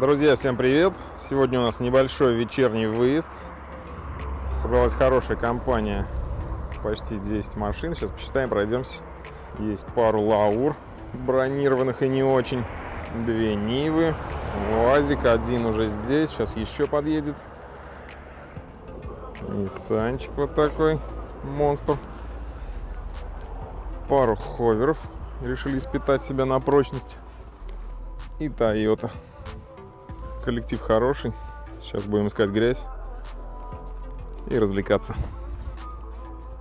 Друзья, всем привет! Сегодня у нас небольшой вечерний выезд. Собралась хорошая компания, почти 10 машин. Сейчас посчитаем, пройдемся. Есть пару лаур бронированных и не очень. Две Нивы, УАЗик, один уже здесь, сейчас еще подъедет. Ниссанчик вот такой, монстр. Пару ховеров решили испытать себя на прочность. И Тойота коллектив хороший. Сейчас будем искать грязь и развлекаться.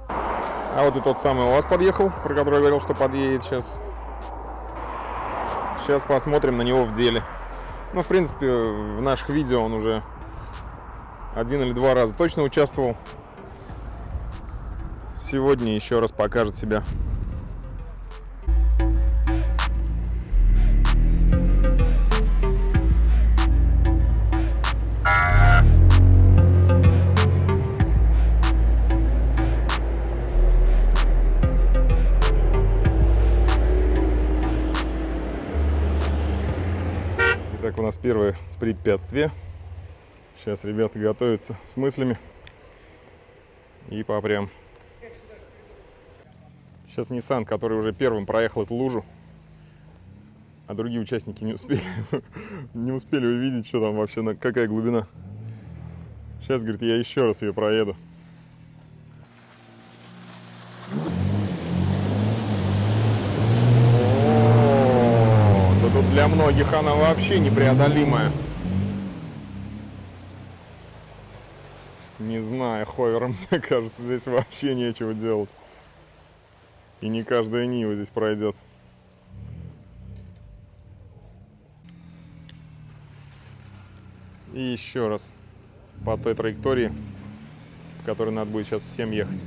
А вот и тот самый у вас подъехал, про который я говорил, что подъедет сейчас. Сейчас посмотрим на него в деле. Ну, в принципе, в наших видео он уже один или два раза точно участвовал. Сегодня еще раз покажет себя. Первое препятствие. Сейчас ребята готовятся с мыслями. И попрям. Сейчас Nissan, который уже первым проехал эту лужу, а другие участники не успели, не успели увидеть, что там вообще, какая глубина. Сейчас, говорит, я еще раз ее проеду. О, да тут для многих она вообще непреодолимая. Не знаю, ховером, мне кажется, здесь вообще нечего делать. И не каждая Нива здесь пройдет. И еще раз по той траектории, по которой надо будет сейчас всем ехать.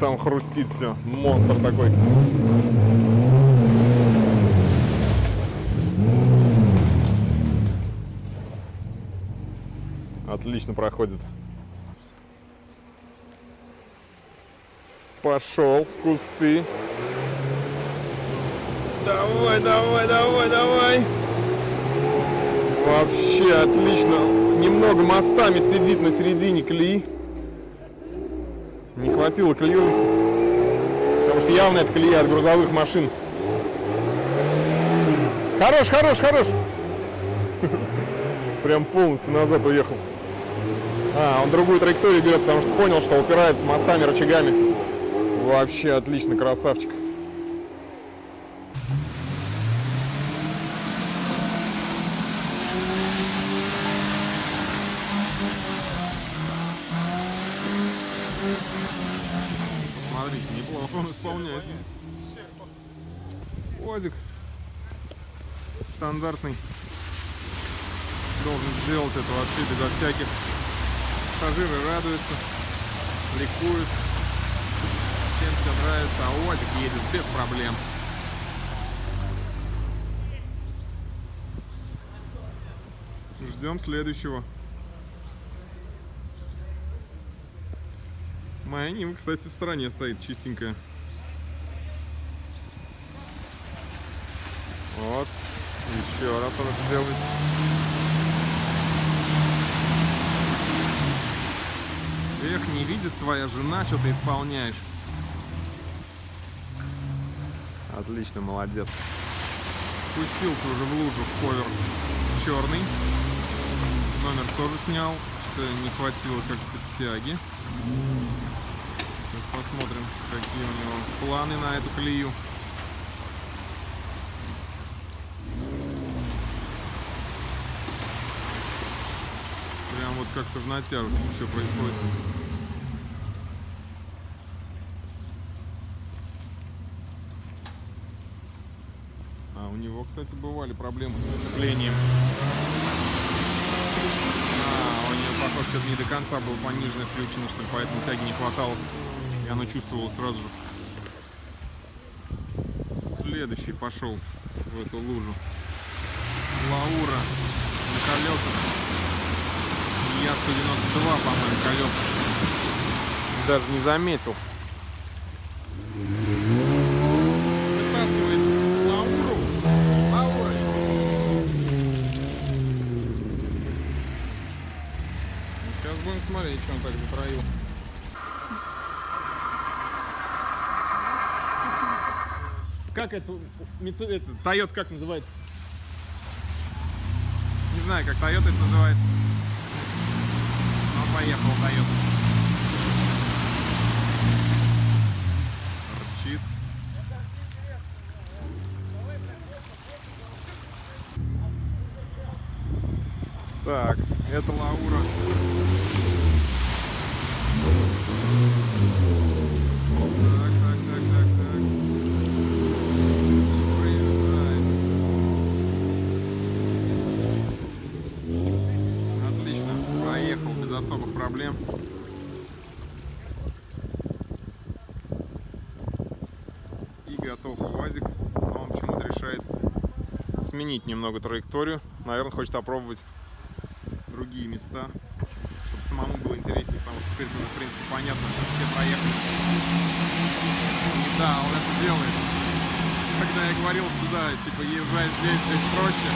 Там хрустит все. Монстр такой. Отлично проходит. Пошел в кусты. Давай, давай, давай, давай. Вообще отлично. Немного мостами сидит на середине колеи. Не хватило клиренса. Потому что явно это колея от грузовых машин. Хорош, хорош, хорош. Прям полностью назад уехал. А, он другую траекторию берет, потому что понял, что упирается мостами, рычагами. Вообще отлично, красавчик. Смотрите, неплохо он исполняет. Уазик стандартный должен сделать это вообще безо всяких. Пассажиры радуются, ликуют, всем все нравится, а УАЗик едет без проблем. Ждем следующего. Моя Нива, кстати, в стороне стоит чистенькая. Вот. Еще раз он это делает. Эх, не видит твоя жена, что ты исполняешь. Отлично, молодец. Спустился уже в лужу ковер черный. Номер тоже снял, что не хватило как-то тяги. Посмотрим, какие у него планы на эту колею. Прям вот как-то в натяжку все происходит. А у него, кстати, бывали проблемы с сцеплением. А, у нее, похоже, что-то не до конца было понижено, включено, что ли, поэтому тяги не хватало. И оно чувствовало сразу же. Следующий пошел в эту лужу. колесах. Я-192, по-моему, колеса. Даже не заметил. Вытаскивает. Лаура. Сейчас будем смотреть, что он так затроил. Как это, это Toyota как называется? Не знаю, как Toyota это называется. Ну, поехал Toyota. Рычит. Так, это Лаура. Так, так, так, так, так. Проезжает. Отлично, проехал без особых проблем. И готов УАЗик. Но он почему-то решает сменить немного траекторию. Наверное, хочет опробовать другие места, чтобы самому было интереснее, потому что теперь уже, в принципе, понятно, что все проехали. Да, он это делает. Когда я говорил сюда, типа, езжай здесь, здесь проще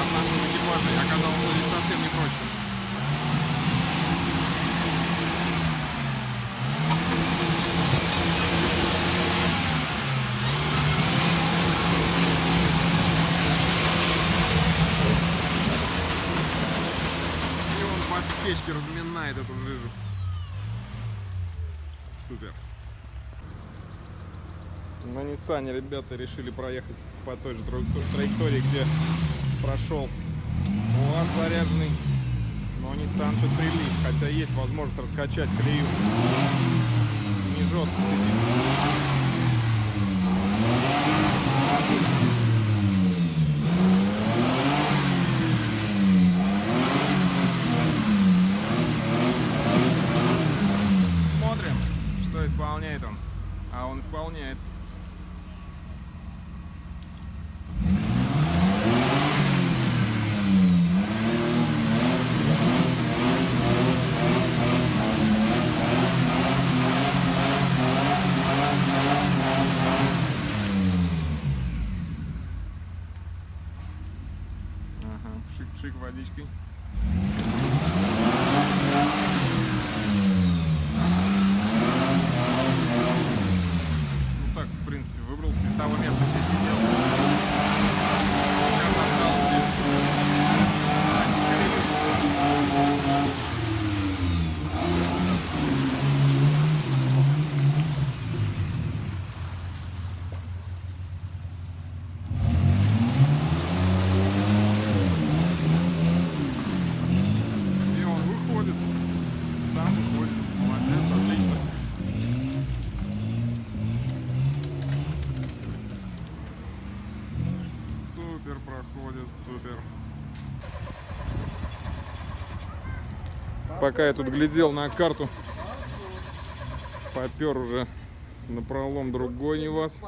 от нашего экипажа, оказалось, что здесь совсем не проще. И отсечке разминает эту жижу. Супер. На Ниссане ребята решили проехать по той же тра- траектории, где прошел УАЗ заряженный. Но Nissan что-то прилип, хотя есть возможность раскачать колею. Не жестко сидит. водичкой. Пока я тут глядел на карту, попер уже на пролом другой не вас.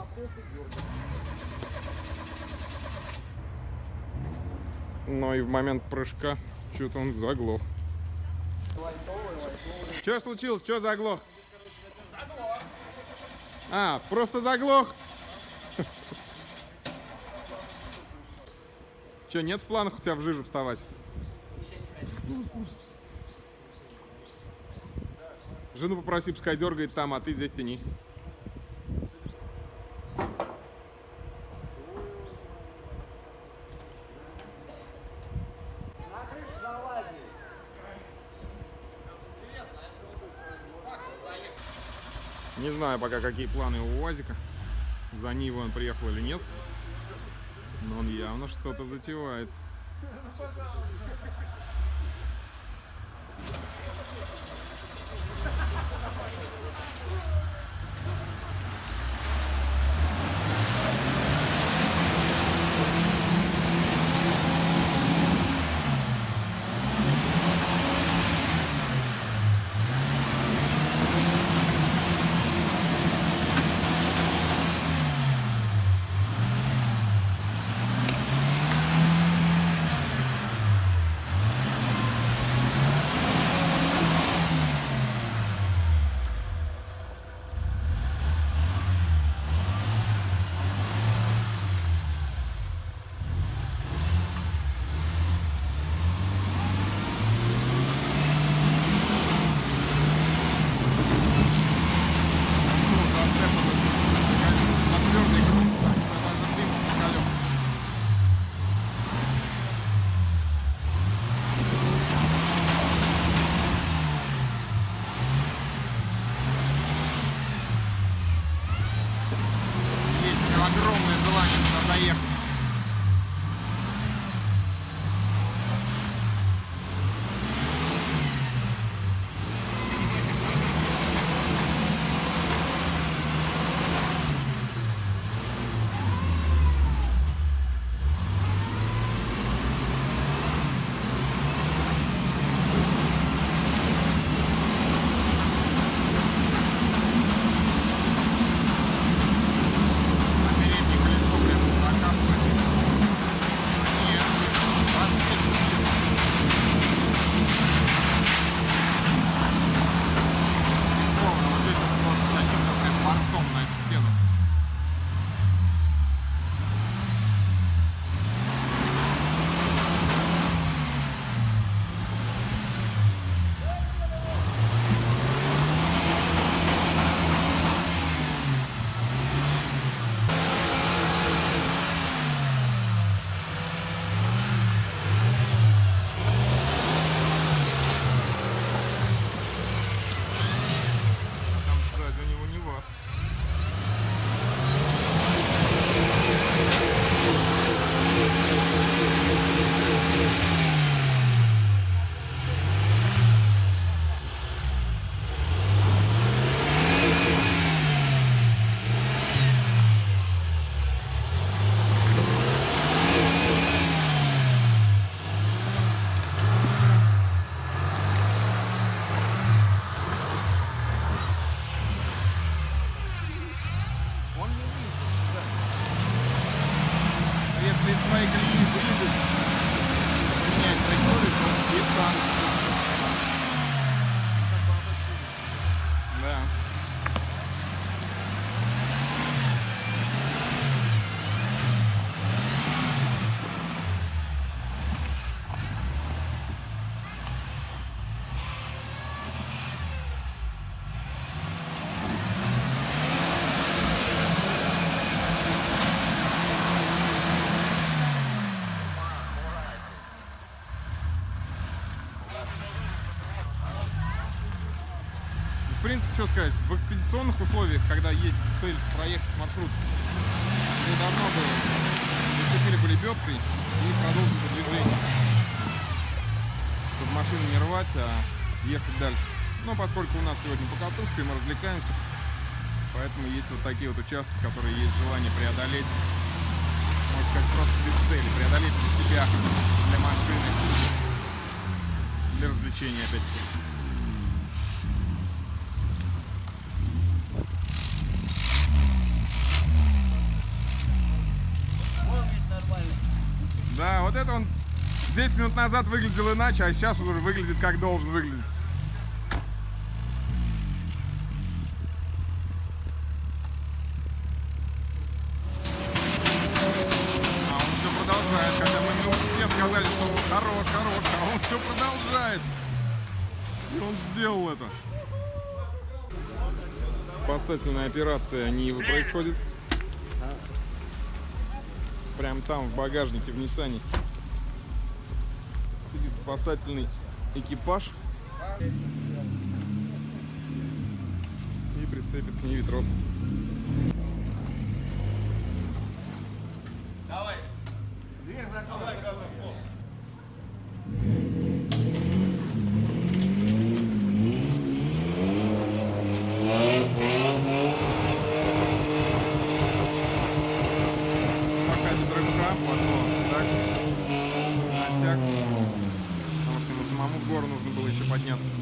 Но и в момент прыжка что-то он заглох. Что случилось? Что заглох? Заглох. А, просто заглох? Че, нет в планах у тебя в жижу вставать? Жену попроси, пускай дергает там, а ты здесь тяни. Не знаю пока, какие планы у УАЗика. За Нивой он приехал или нет. Но он явно что-то затевает. Lakers. Принципе, что сказать, в экспедиционных условиях, когда есть цель проехать маршрут, уже давно бы зацепили бы лебедкой и продолжили движение. Чтобы машину не рвать, а ехать дальше. Но поскольку у нас сегодня покатушка, и мы развлекаемся, поэтому есть вот такие вот участки, которые есть желание преодолеть. Можно сказать, просто без цели, преодолеть для себя, для машины, для развлечения опять-таки. Да, вот это он 10 минут назад выглядел иначе, а сейчас уже выглядит как должен выглядеть. А он все продолжает, когда мы ему все сказали, что он хорош, хорош, а он все продолжает. И он сделал это. Спасательная операция Нивы происходит. Прям там, в багажнике, в Ниссане. Сидит спасательный экипаж. И прицепит к Ниве трос. Пока без рывка пошло. Так. Натяг. Потому что ему самому в гору нужно было еще подняться.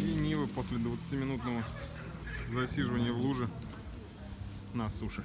И Нива после 20-минутного засиживания в луже на суше.